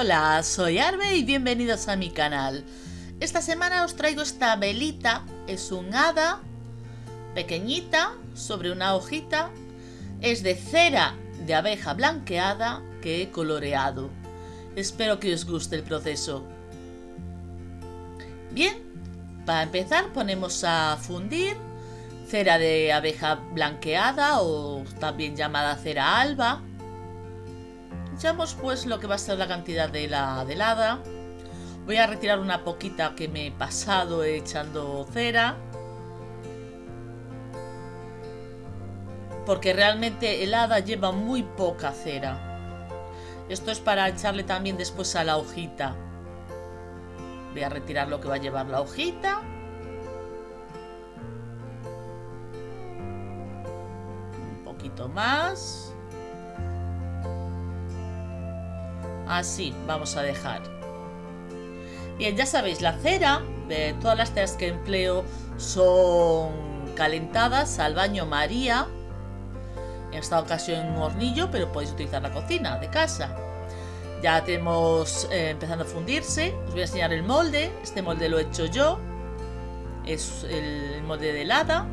Hola, soy Arbe y bienvenidos a mi canal. Esta semana os traigo esta velita, es un hada pequeñita sobre una hojita, es de cera de abeja blanqueada que he coloreado. Espero que os guste el proceso. Bien, para empezar ponemos a fundir cera de abeja blanqueada o también llamada cera alba. Echamos pues lo que va a ser la cantidad de la helada. Voy a retirar una poquita que me he pasado echando cera. Porque realmente el hada lleva muy poca cera. Esto es para echarle también después a la hojita. Voy a retirar lo que va a llevar la hojita. Un poquito más. Así vamos a dejar. Bien, ya sabéis, la cera, de todas las ceras que empleo son calentadas al baño María. En esta ocasión un hornillo, pero podéis utilizar la cocina de casa. Ya tenemos eh, empezando a fundirse. Os voy a enseñar el molde. Este molde lo he hecho yo. Es el molde de helada.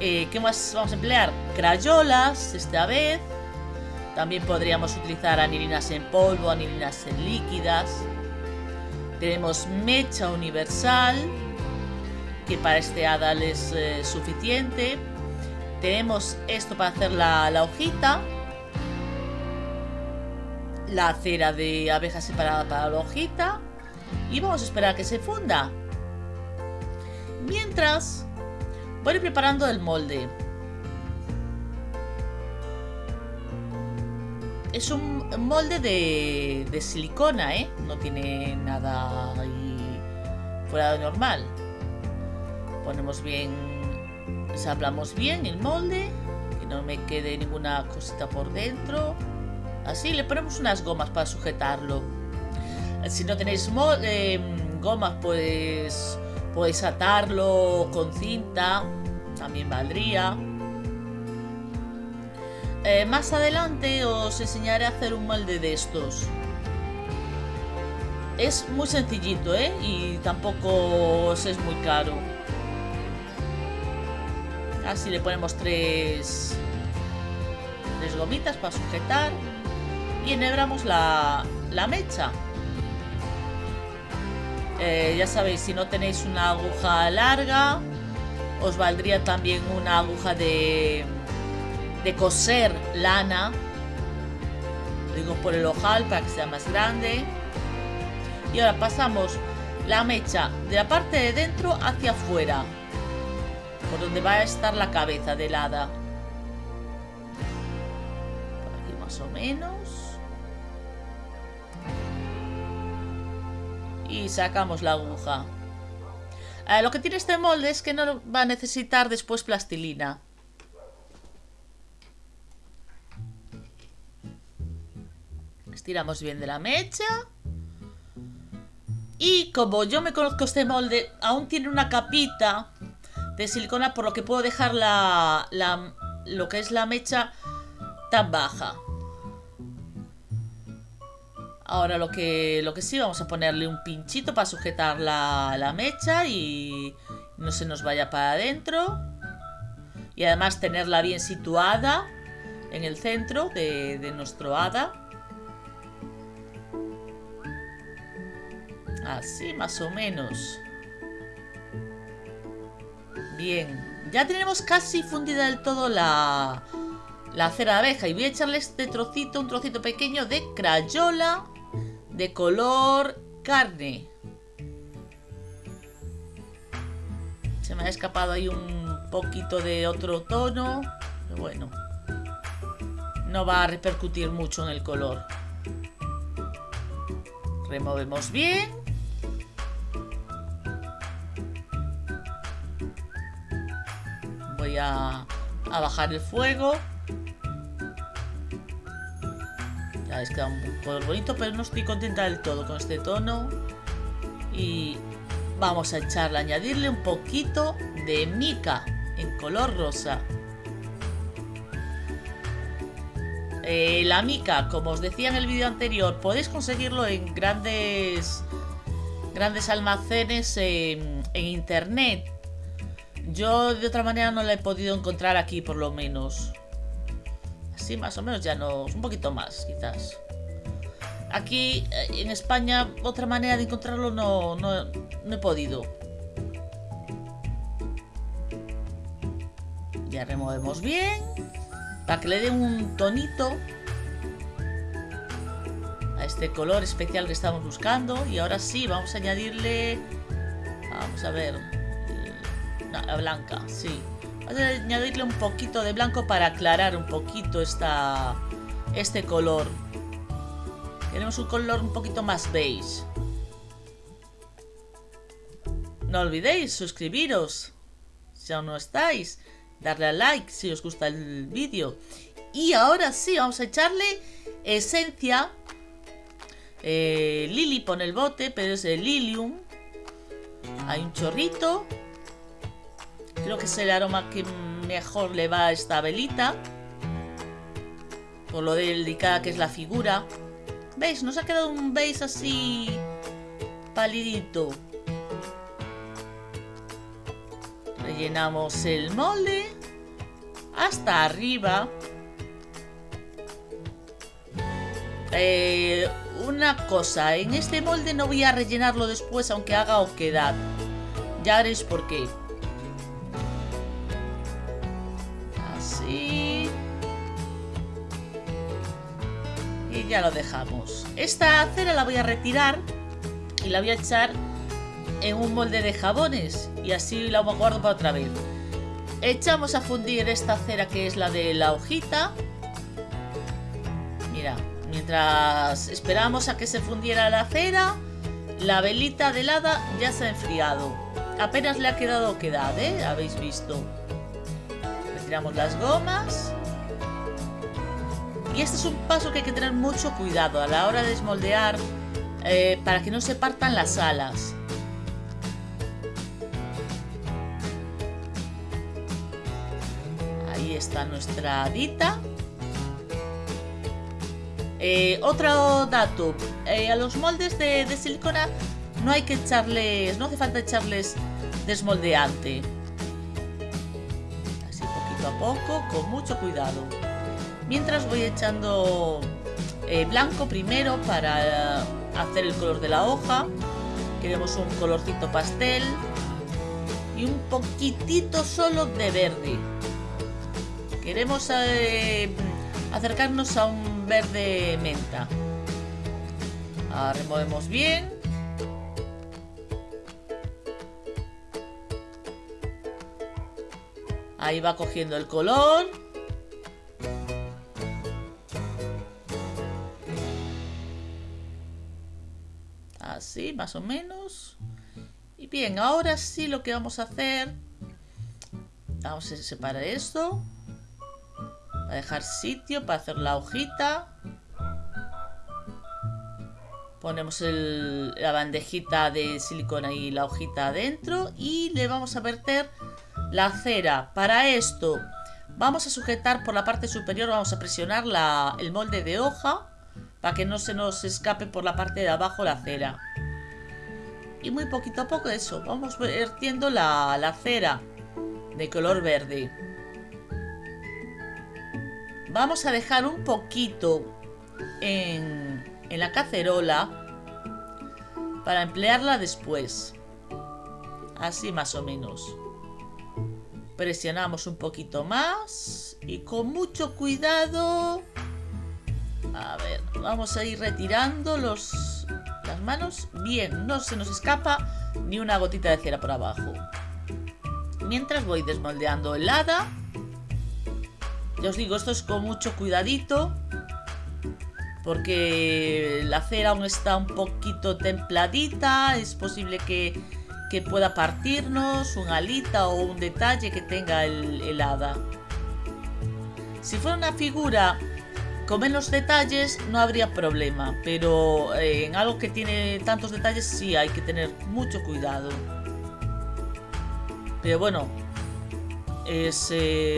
Eh, ¿Qué más vamos a emplear? Crayolas, esta vez. También podríamos utilizar anilinas en polvo, anilinas en líquidas. Tenemos mecha universal, que para este hada es eh, suficiente. Tenemos esto para hacer la, la hojita la cera de abeja separada para la hojita y vamos a esperar que se funda. Mientras, voy preparando el molde. Es un molde de, silicona, ¿eh? No tiene nada ahí fuera de normal. Ponemos bien, sablamos bien el molde, que no me quede ninguna cosita por dentro. Así le ponemos unas gomas para sujetarlo. Si no tenéis eh, gomas, pues podéis atarlo con cinta. También valdría. Eh, más adelante os enseñaré a hacer un molde de estos. Es muy sencillito, ¿eh? Y tampoco es muy caro. Así le ponemos tres, tres gomitas para sujetar y enhebramos la, la mecha. Eh, ya sabéis, si no tenéis una aguja larga, os valdría también una aguja de, de coser lana. digo por el ojal para que sea más grande. Y ahora pasamos la mecha de la parte de dentro hacia afuera. Por donde va a estar la cabeza del hada. Por aquí más o menos. y sacamos la aguja. Eh, lo que tiene este molde es que no va a necesitar después plastilina. Estiramos bien de la mecha. Y como yo me conozco este molde, aún tiene una capita de silicona por lo que puedo dejar la, la lo que es la mecha tan baja. Ahora lo que, lo que sí, vamos a ponerle un pinchito para sujetar la, mecha y no se nos vaya para adentro. Y además tenerla bien situada en el centro de, de nuestro hada. Así más o menos. Bien, ya tenemos casi fundida del todo la, la cera de abeja. Y voy a echarle este trocito, un trocito pequeño de crayola de color carne. Se me ha escapado ahí un poquito de otro tono. Pero bueno. No va a repercutir mucho en el color. Removemos bien. A, bajar el fuego. Ya es que un color bonito, pero no estoy contenta del todo con este tono. Y vamos a echarle, añadirle un poquito de mica en color rosa. Eh, la mica, como os decía en el vídeo anterior, podéis conseguirlo en grandes grandes almacenes en, en internet. Yo de otra manera no la he podido encontrar aquí por lo menos. Así más o menos ya no, un poquito más quizás. Aquí eh, en España otra manera de encontrarlo no, no, no he podido. Ya removemos bien. Para que le dé un tonito a este color especial que estamos buscando. Y ahora sí, vamos a añadirle... Vamos a ver. La blanca, sí. Vamos a añadirle un poquito de blanco para aclarar un poquito esta, este color. Queremos un color un poquito más beige. No olvidéis suscribiros si aún no estáis darle a like si os gusta el vídeo. Y ahora sí, vamos a echarle esencia. Eh, Lily pone el bote, pero es el Lilium. Hay un chorrito. Creo que es el aroma que mejor le va a esta velita. Por lo delicada que es la figura. ¿Veis? Nos ha quedado un beige así palidito. Rellenamos el molde hasta arriba. Eh, una cosa, en este molde no voy a rellenarlo después aunque haga oquedad. Ya veréis por qué. Ya lo dejamos. Esta cera la voy a retirar y la voy a echar en un molde de jabones y así la guardo para otra vez. Echamos a fundir esta cera que es la de la hojita. Mira, mientras esperamos a que se fundiera la cera, la velita de helada ya se ha enfriado. Apenas le ha quedado quedad, ¿eh? Habéis visto. Retiramos las gomas. Y este es un paso que hay que tener mucho cuidado a la hora de desmoldear eh, para que no se partan las alas. está nuestra dita. Eh, otro dato, eh, a los moldes de, silicona no hay que echarles, no hace falta echarles desmoldeante. Así poquito a poco, con mucho cuidado. Mientras voy echando eh, blanco primero para hacer el color de la hoja. Queremos un colorcito pastel y un poquitito solo de verde. Queremos eh, acercarnos a un verde menta. Removemos bien. Ahí va cogiendo el color. Más o menos. Y bien, ahora sí lo que vamos a hacer... Vamos a separar esto a dejar sitio para hacer la hojita. Ponemos la bandejita de silicona y la hojita adentro y le vamos a verter la cera. Para esto vamos a sujetar por la parte superior, vamos a presionar el molde de hoja para que no se nos escape por la parte de abajo la cera. Y muy poquito a poco eso, vamos vertiendo la, la cera de color verde. Vamos a dejar un poquito en, la cacerola para emplearla después. Así más o menos. Presionamos un poquito más y con mucho cuidado... A ver, vamos a ir retirando los, manos. Bien, no se nos escapa ni una gotita de cera por abajo. Mientras voy desmoldeando el hada ya os digo, esto es con mucho cuidadito. Porque la cera aún está un poquito templadita. Es posible que, pueda partirnos un alita o un detalle que tenga el, hada. Si fuera una figura con menos detalles no habría problema, pero eh, en algo que tiene tantos detalles sí hay que tener mucho cuidado. Pero bueno,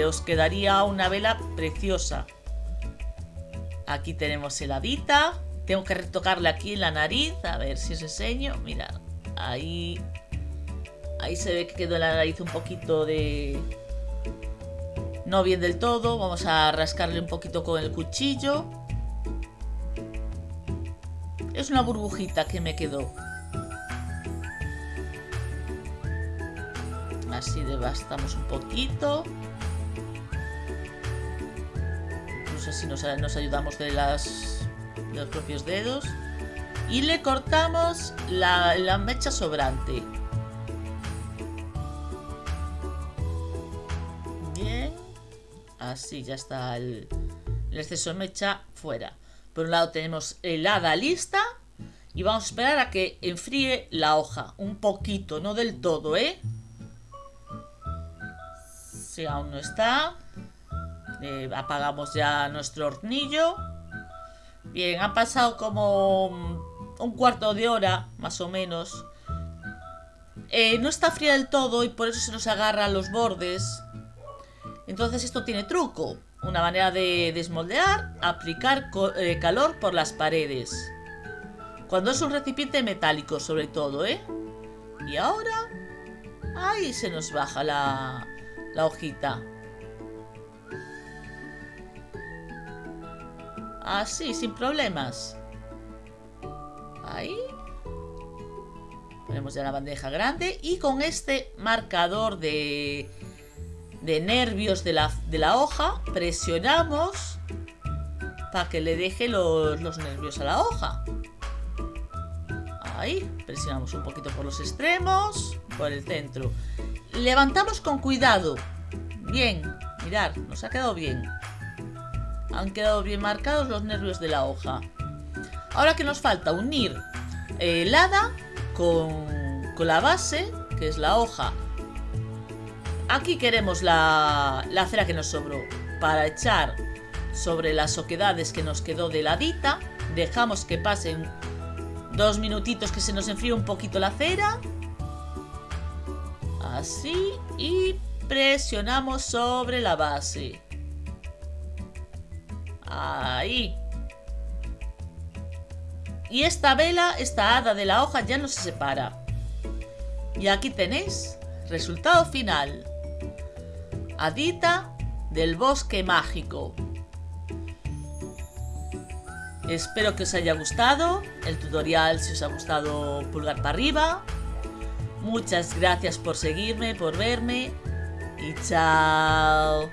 os quedaría una vela preciosa. Aquí tenemos heladita. Tengo que retocarle aquí en la nariz. A ver si os enseño. Mirad. Ahí. Ahí se ve que quedó la nariz un poquito de... No bien del todo. Vamos a rascarle un poquito con el cuchillo. Es una burbujita que me quedó. Así devastamos un poquito. Incluso así nos, nos ayudamos de, los propios dedos. Y le cortamos la mecha sobrante. Así ya está el, el exceso de mecha fuera. Por un lado tenemos helada lista. Y vamos a esperar a que enfríe la hoja. Un poquito, no del todo, ¿eh? Si aún no está. Eh, apagamos ya nuestro hornillo. Bien, ha pasado como un cuarto de hora, más o menos. Eh, no está fría del todo y por eso se nos agarra los bordes. Entonces esto tiene truco. Una manera de desmoldear, aplicar eh, calor por las paredes. Cuando es un recipiente metálico, sobre todo, ¿eh? Y ahora... Ahí se nos baja la, la hojita. Así, sin problemas. Ahí. Ponemos ya la bandeja grande. Y con este marcador de de nervios de la, de la hoja, presionamos para que le deje los, los nervios a la hoja. Ahí, presionamos un poquito por los extremos, por el centro. Levantamos con cuidado. Bien, mirad, nos ha quedado bien. Han quedado bien marcados los nervios de la hoja. Ahora que nos falta unir helada con, con la base, que es la hoja Aquí queremos la, cera que nos sobró para echar sobre las oquedades que nos quedó de ladita. Dejamos que pasen dos minutitos que se nos enfríe un poquito la cera. Así. Y presionamos sobre la base. Ahí. Y esta vela, esta hada de la hoja ya no se separa. Y aquí tenéis resultado final. Adita del bosque mágico. Espero que os haya gustado el tutorial, si os ha gustado pulgar para arriba. Muchas gracias por seguirme, por verme y chao.